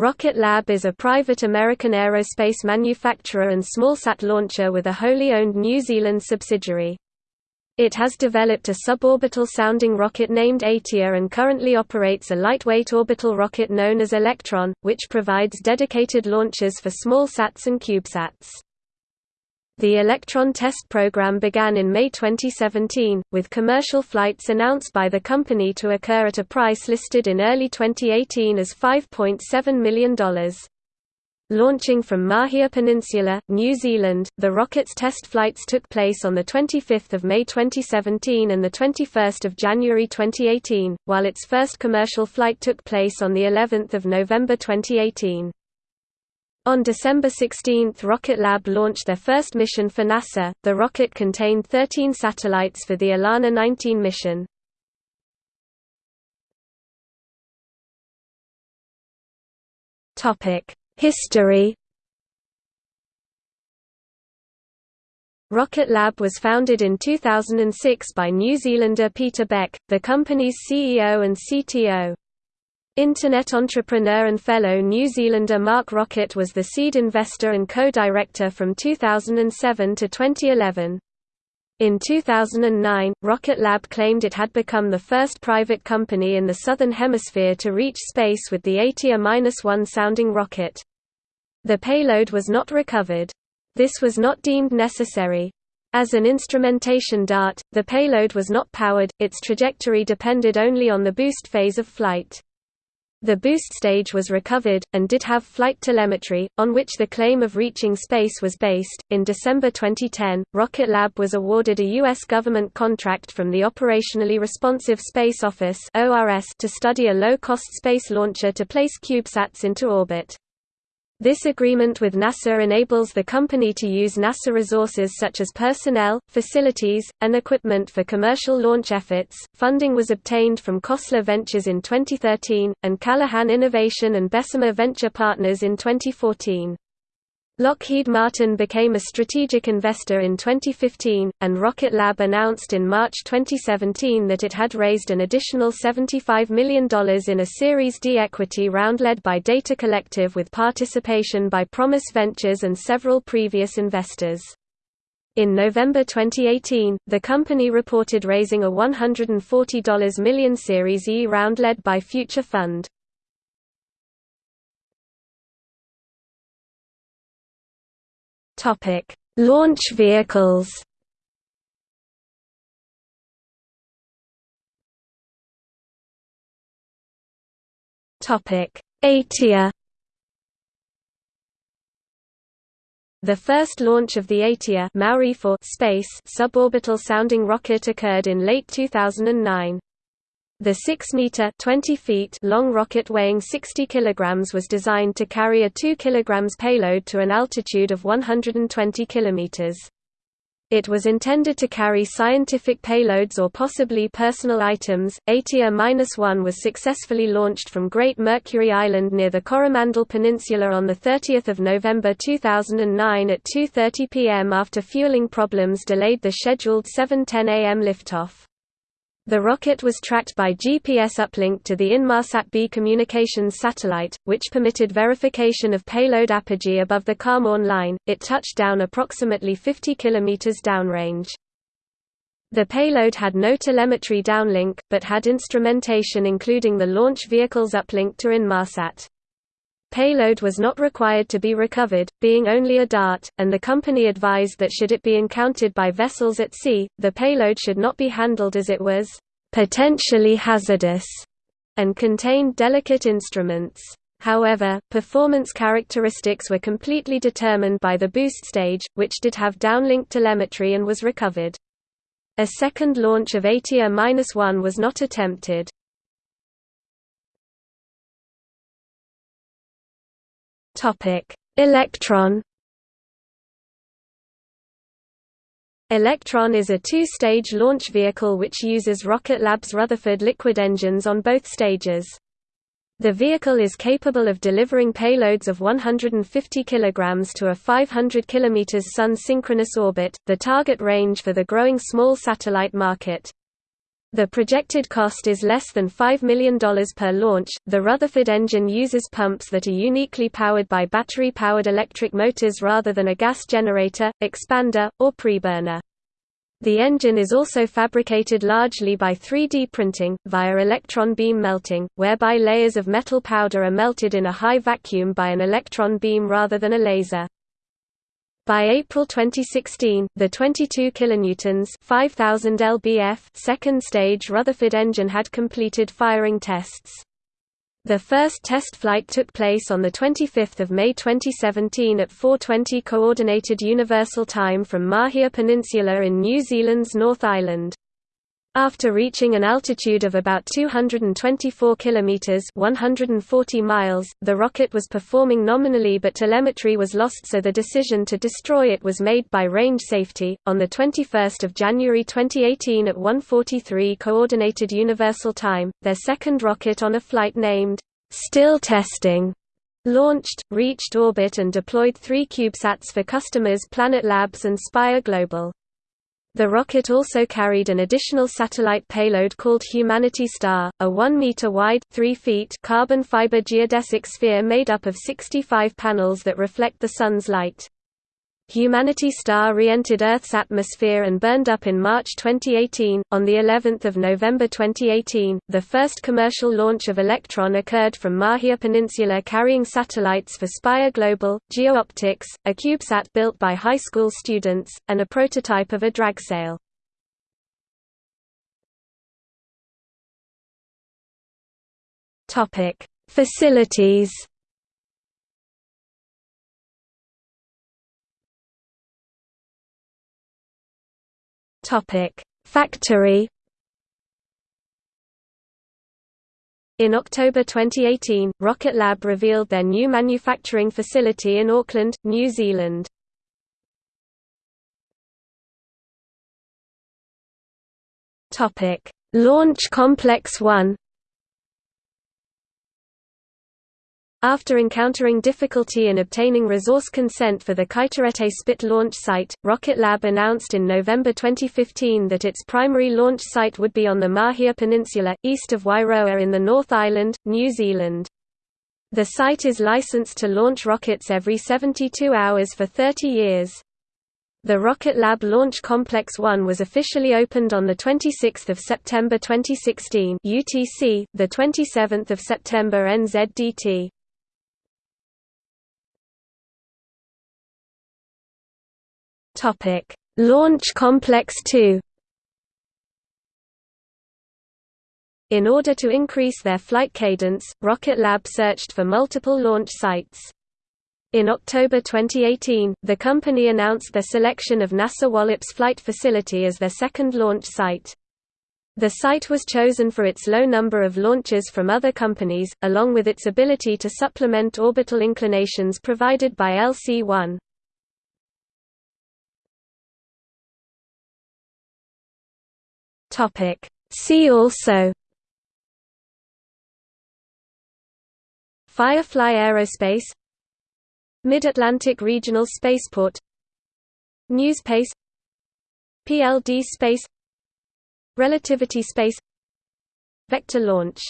Rocket Lab is a private American aerospace manufacturer and smallsat launcher with a wholly owned New Zealand subsidiary. It has developed a suborbital sounding rocket named Atea and currently operates a lightweight orbital rocket known as Electron, which provides dedicated launches for smallsats and CubeSats. The Electron test program began in May 2017, with commercial flights announced by the company to occur at a price listed in early 2018 as $5.7 million. Launching from Mahia Peninsula, New Zealand, the rocket's test flights took place on 25 May 2017 and 21 January 2018, while its first commercial flight took place on of November 2018. On December 16 Rocket Lab launched their first mission for NASA. The rocket contained 13 satellites for the ELaNa 19 mission. History Rocket Lab was founded in 2006 by New Zealander Peter Beck, the company's CEO and CTO. Internet entrepreneur and fellow New Zealander Mark Rocket was the seed investor and co-director from 2007 to 2011. In 2009, Rocket Lab claimed it had become the first private company in the Southern Hemisphere to reach space with the Atea-1 sounding rocket. The payload was not recovered. This was not deemed necessary. As an instrumentation dart, the payload was not powered, its trajectory depended only on the boost phase of flight. The boost stage was recovered, and did have flight telemetry, on which the claim of reaching space was based. In December 2010, Rocket Lab was awarded a U.S. government contract from the Operationally Responsive Space Office to study a low cost space launcher to place CubeSats into orbit. This agreement with NASA enables the company to use NASA resources such as personnel, facilities, and equipment for commercial launch efforts. Funding was obtained from Khosla Ventures in 2013, and Callaghan Innovation and Bessemer Venture Partners in 2014. Lockheed Martin became a strategic investor in 2015, and Rocket Lab announced in March 2017 that it had raised an additional $75 million in a Series D equity round led by Data Collective with participation by Promus Ventures and several previous investors. In November 2018, the company reported raising a $140 million Series E round led by Future Fund. Topic: Launch vehicles. Topic: Atea. The first launch of the Atea Maori for space suborbital sounding rocket occurred in late 2009. The 6-meter (20 feet) long rocket weighing 60 kg was designed to carry a 2 kg payload to an altitude of 120 km. It was intended to carry scientific payloads or possibly personal items. Atea-1 was successfully launched from Great Mercury Island near the Coromandel Peninsula on 30 November 2009 at 2.30 pm after fueling problems delayed the scheduled 7.10 am liftoff. The rocket was tracked by GPS uplink to the Inmarsat B communications satellite, which permitted verification of payload apogee above the Kármán line. It touched down approximately 50 km downrange. The payload had no telemetry downlink, but had instrumentation including the launch vehicle's uplink to Inmarsat. Payload was not required to be recovered, being only a dart, and the company advised that should it be encountered by vessels at sea, the payload should not be handled as it was potentially hazardous and contained delicate instruments. However, performance characteristics were completely determined by the boost stage, which did have downlink telemetry and was recovered. A second launch of Atea-1 was not attempted. Electron. Electron is a two-stage launch vehicle which uses Rocket Lab's Rutherford liquid engines on both stages. The vehicle is capable of delivering payloads of 150 kg to a 500 km Sun synchronous orbit, the target range for the growing small satellite market. The projected cost is less than $5 million per launch. The Rutherford engine uses pumps that are uniquely powered by battery powered electric motors rather than a gas generator, expander, or preburner. The engine is also fabricated largely by 3D printing, via electron beam melting, whereby layers of metal powder are melted in a high vacuum by an electron beam rather than a laser. By April 2016, the 22 kilonewtons (5000 lbf) second stage Rutherford engine had completed firing tests. The first test flight took place on 25 May 2017 at 4.20 Coordinated Universal Time from Mahia Peninsula in New Zealand's North Island. After reaching an altitude of about 224 kilometers (140 miles), the rocket was performing nominally but telemetry was lost so the decision to destroy it was made by range safety. On the 21st of January 2018 at 1:43 coordinated universal time, their second rocket on a flight named Still Testing launched, reached orbit and deployed 3 CubeSats for customers Planet Labs and Spire Global. The rocket also carried an additional satellite payload called Humanity Star, a 1-meter-wide carbon fiber geodesic sphere made up of 65 panels that reflect the Sun's light. Humanity Star re-entered Earth's atmosphere and burned up in March 2018. On the 11th of November 2018, the first commercial launch of Electron occurred from Mahia Peninsula carrying satellites for Spire Global, GeoOptics, a CubeSat built by high school students, and a prototype of a dragsail. Topic: Facilities Topic: Factory. In October 2018, Rocket Lab revealed their new manufacturing facility in Auckland, New Zealand. Topic: Launch Complex 1 After encountering difficulty in obtaining resource consent for the Kaitorete Spit launch site, Rocket Lab announced in November 2015 that its primary launch site would be on the Mahia Peninsula, east of Wairoa in the North Island, New Zealand. The site is licensed to launch rockets every 72 hours for 30 years. The Rocket Lab Launch Complex 1 was officially opened on 26 September 2016 UTC, 27 September NZDT. Topic: Launch Complex 2. In order to increase their flight cadence, Rocket Lab searched for multiple launch sites. In October 2018, the company announced their selection of NASA Wallops Flight Facility as their second launch site. The site was chosen for its low number of launches from other companies, along with its ability to supplement orbital inclinations provided by LC-1. Topic. See also Firefly Aerospace Mid-Atlantic Regional Spaceport NewSpace PLD Space Relativity Space Vector Launch